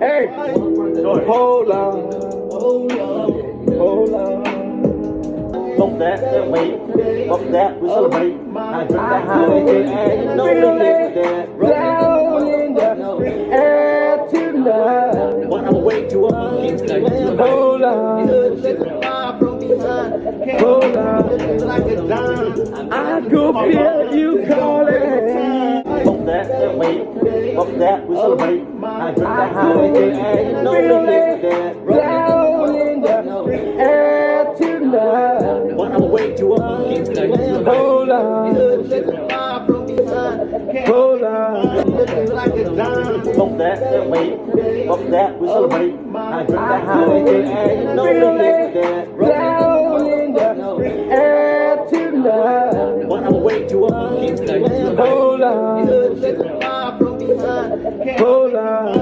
Hey, hold on, hold on. Bump that, that wait. Bump that, we celebrate. I drink that holiday, and no limit that. Down in the air tonight. When I'm way too up, Hold on, hold on. I go feel you calling. Bump that, that wait. Bump that, we celebrate. I drink that holiday, and no limit that. Down in the air tonight. When I'm way too up, Hold on, hold on. Bump that, that wait. Bump that, we celebrate. I drink that holiday, and no limit that. Down in the air tonight. When I'm way too up, Hold on, hold on.